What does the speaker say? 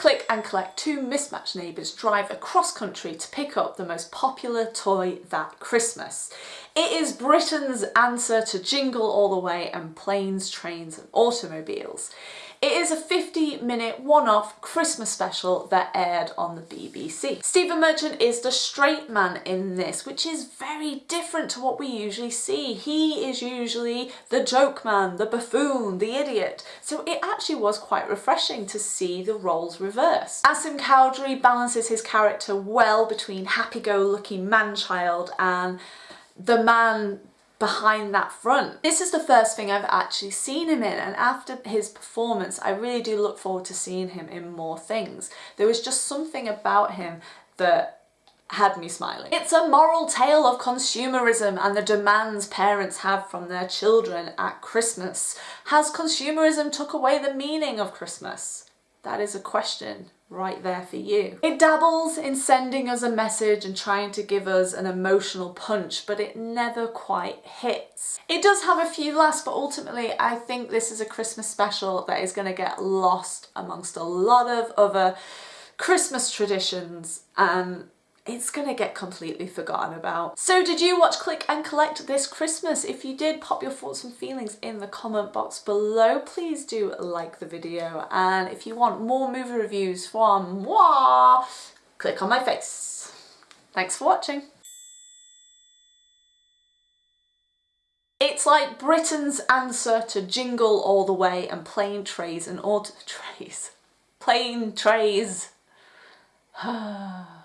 click and collect two mismatched neighbours drive across country to pick up the most popular toy that Christmas. It is Britain's answer to Jingle All the Way and Planes, Trains and Automobiles. It is a 50 minute one-off Christmas special that aired on the BBC. Stephen Merchant is the straight man in this, which is very different to what we usually see. He is usually the joke man, the buffoon, the idiot. So it actually was quite refreshing to see the roles reversed. Asim Chowdhury balances his character well between happy-go-lucky man-child and the man behind that front. This is the first thing I've actually seen him in and after his performance I really do look forward to seeing him in more things. There was just something about him that had me smiling. It's a moral tale of consumerism and the demands parents have from their children at Christmas. Has consumerism took away the meaning of Christmas? That is a question right there for you. It dabbles in sending us a message and trying to give us an emotional punch, but it never quite hits. It does have a few laughs, but ultimately I think this is a Christmas special that is going to get lost amongst a lot of other Christmas traditions and it's gonna get completely forgotten about. So did you watch Click and Collect this Christmas? If you did, pop your thoughts and feelings in the comment box below. Please do like the video and if you want more movie reviews from moi, click on my face. Thanks for watching. It's like Britain's answer to Jingle All the Way and Plane Trays and Auto Trays. Plane Trays.